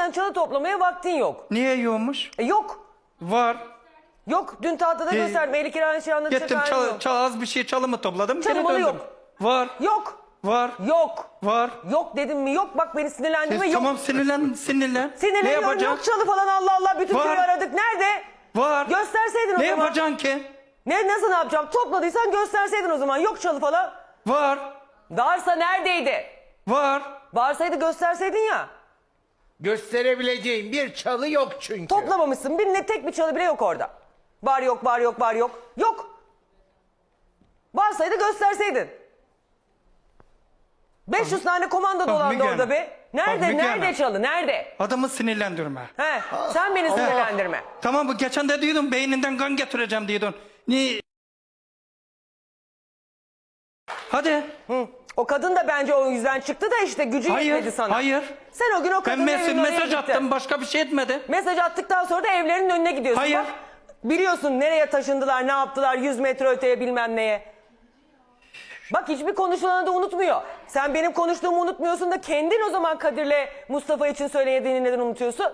zaten çalı toplamaya vaktin yok. Niye yiyormuş? E yok. Var. Yok. Dün tahtada Ee, gösterdim. Eli kirana şey anlatacak Gittim halim çal, yok. çal- az bir şey çalımı topladım. Geri malı döndüm. yok. Var. Yok. Var. Yok. Var. Yok dedim mi? Yok. Bak beni sinirlendirme. Yok. tamam sinirlen sinirlen. ne Sinirleniyorum. yapacaksın? Yok çalı falan Allah Allah. Bütün Var. köyü aradık. Nerede? Var. Gösterseydin o ne zaman. yapacaksın ki? Ne nasıl ne yapacağım? Topladıysan gösterseydin o zaman. Yok çalı falan. Var. Varsa neredeydi? Var. Varsaydı gösterseydin ya. Gösterebileceğim bir çalı yok çünkü. Toplamamışsın. Bir ne tek bir çalı bile yok orada. Var yok var yok var yok. Yok. Varsaydı gösterseydin. 500 tane komando Bak dolandı Müge orada Hanım. be. Nerede? Bak Müge nerede Hanım. çalı? Nerede? Adamı sinirlendirme. He, sen beni sinirlendirme. Tamam bu geçen de diyordun beyninden kan getireceğim diyordun. Ni? Hadi. Hı. O kadın da bence o yüzden çıktı da işte gücü Hayır. yetmedi sana. Hayır. Sen o gün o Ben kadının mes- evinin oraya mesaj gittin. attım başka bir şey etmedi. Mesaj attıktan sonra da evlerinin önüne gidiyorsun. Hayır. Bak, biliyorsun nereye taşındılar, ne yaptılar, 100 metre öteye bilmem neye. Bak hiçbir konuşulanı da unutmuyor. Sen benim konuştuğumu unutmuyorsun da kendin o zaman Kadir'le Mustafa için söylediğini neden unutuyorsun?